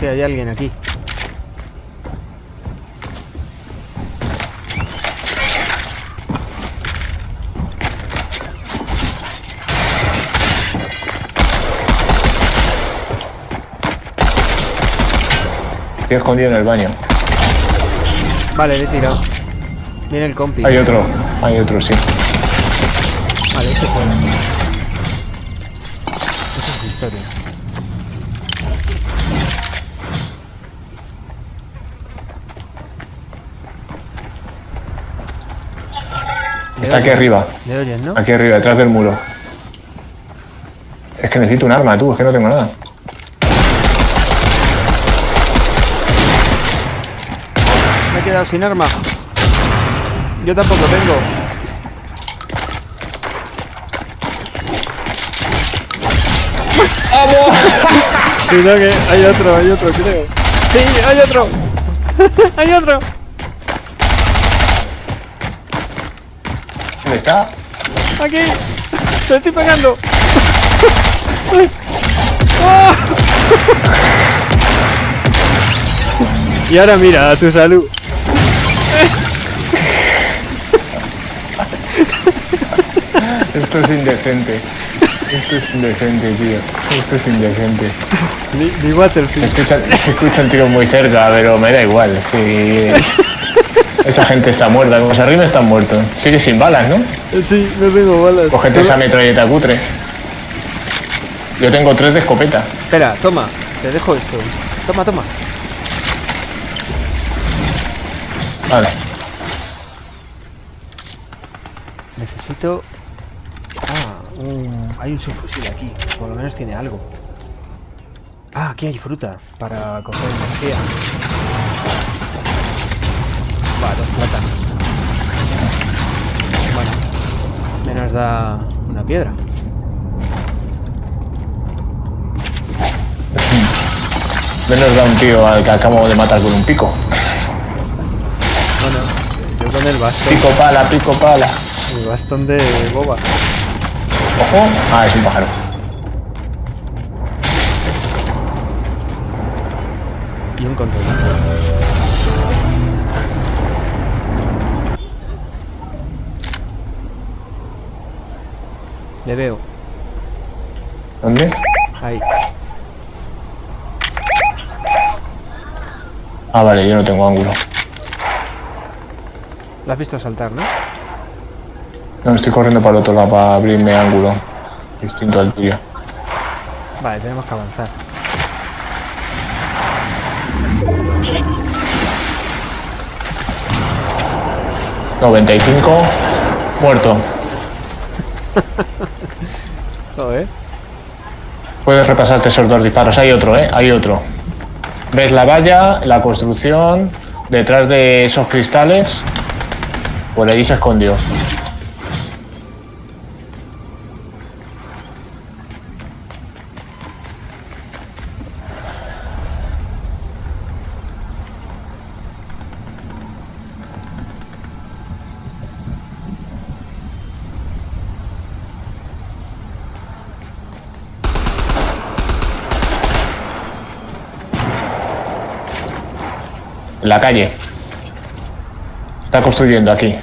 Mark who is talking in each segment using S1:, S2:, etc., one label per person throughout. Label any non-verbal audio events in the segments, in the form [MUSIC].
S1: Hostia, hay alguien aquí.
S2: Estoy escondido en el baño.
S1: Vale, le he tirado. Viene el compi.
S2: Hay otro, hay otro, sí.
S1: Vale, este fuera. Esa es historia.
S2: Está aquí arriba.
S1: Le oyes, ¿no?
S2: Aquí arriba, detrás del muro. Es que necesito un arma, tú, es que no tengo nada.
S1: Me he quedado sin arma. Yo tampoco tengo. [LAUGHS] Cuidado que hay otro, hay otro, creo. Sí, hay otro. [LAUGHS] hay otro.
S2: ¿Dónde está?
S1: Aquí. Te estoy pegando. Y ahora mira, a tu salud.
S2: Esto es indecente. Esto es indecente, tío. Esto es indecente.
S1: Ni, ni
S2: Se escuchan, se escuchan tiros muy cerca, pero me da igual. Sí. Esa gente está muerta, como se arriba están muertos. Sigue sin balas, ¿no?
S1: Sí, no tengo balas.
S2: Cogete
S1: Solo-
S2: esa metralleta cutre. Yo tengo tres de escopeta.
S1: Espera, toma. Te dejo esto. Toma, toma.
S2: Vale.
S1: Necesito... Ah, un... hay un subfusil aquí. Por lo menos tiene algo. Ah, aquí hay fruta para coger energía. Va, dos plátanos. Bueno, menos da una piedra.
S2: Menos da un tío al que acabo de matar con un pico.
S1: Bueno, yo con el bastón.
S2: Pico pala, pico pala.
S1: El bastón de boba.
S2: Ojo. Ah, es un pájaro.
S1: Y un control. Le veo.
S2: ¿Dónde?
S1: Ahí.
S2: Ah, vale, yo no tengo ángulo.
S1: Lo has visto saltar, ¿no?
S2: No, estoy corriendo para el otro lado para abrirme ángulo. Distinto al tuyo.
S1: Vale, tenemos que avanzar.
S2: Noventa y cinco. Muerto. [LAUGHS] Puedes repasarte esos dos disparos. Hay otro, ¿eh? Hay otro. ¿Ves la valla, la construcción? Detrás de esos cristales. Por allí se escondió. La calle. Está construyendo aquí.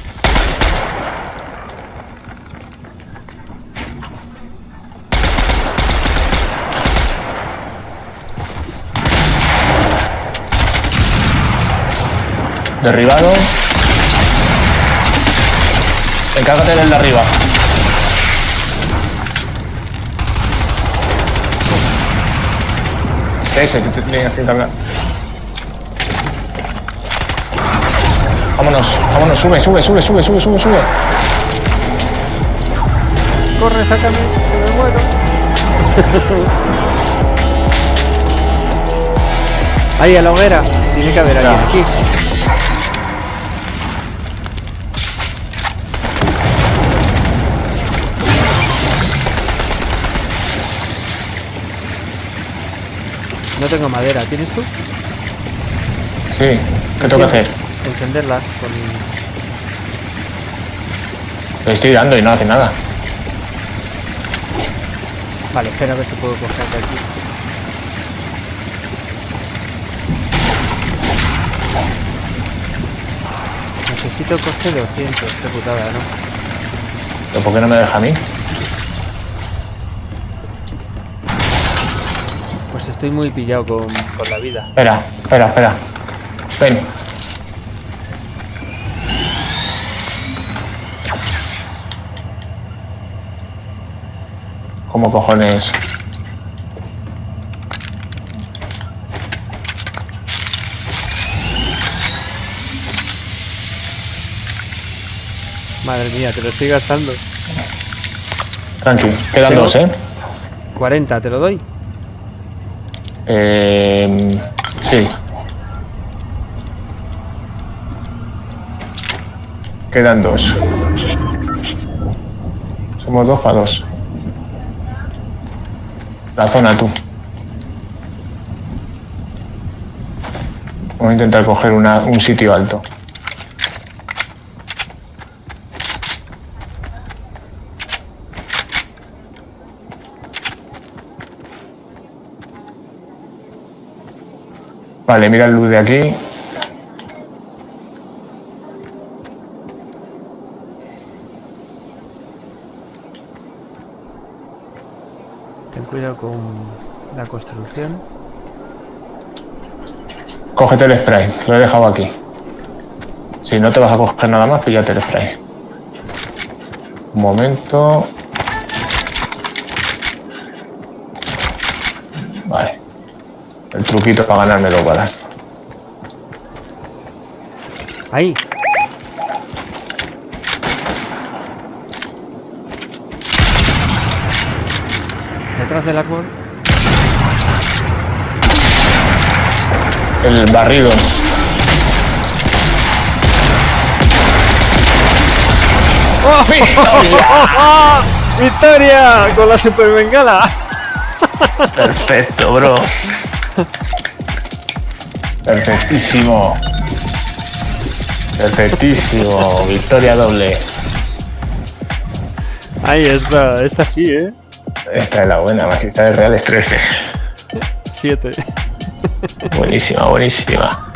S2: Derribado. Encárgate del de arriba. Ese que te tienes que encargar. Vámonos, vámonos, sube, sube, sube, sube, sube, sube, sube.
S1: Corre, sácame, que me muero. [LAUGHS] Ahí, a la hoguera. Tiene que haber alguien aquí. No tengo madera, ¿tienes tú?
S2: Sí, ¿qué tengo que hacer?
S1: encenderla con...
S2: estoy dando y no hace nada.
S1: Vale, espera a ver si puedo coger de aquí. Necesito coste de 200, qué putada, ¿no?
S2: ¿Pero por qué no me deja a mí?
S1: Pues estoy muy pillado con, con la vida.
S2: Espera, espera, espera. Ven. ¿Cómo cojones?
S1: Madre mía, te lo estoy gastando.
S2: Tranqui, quedan dos, ¿eh?
S1: 40, ¿te lo doy?
S2: Eh, sí. Quedan dos. Somos dos para dos. La zona tú. Vamos a intentar coger una- un sitio alto. Vale, mira el luz de aquí.
S1: Cuidado con la construcción.
S2: Cógete el spray, lo he dejado aquí. Si no te vas a coger nada más, píllate el spray. Un momento. Vale. El truquito para ganarme dos balas.
S1: ¡Ahí! Detrás del árbol.
S2: El barrido. [LAUGHS]
S1: ¡Victoria! Con la super bengala.
S2: Perfecto, bro. Perfectísimo. Perfectísimo. Victoria doble.
S1: Ahí está, esta sí, ¿eh?
S2: Esta es la buena, Magistrales Reales 13.
S1: 7.
S2: Buenísima, buenísima.